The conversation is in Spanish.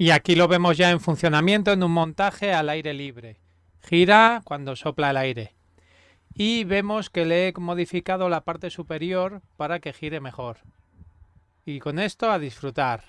Y aquí lo vemos ya en funcionamiento en un montaje al aire libre. Gira cuando sopla el aire. Y vemos que le he modificado la parte superior para que gire mejor. Y con esto a disfrutar.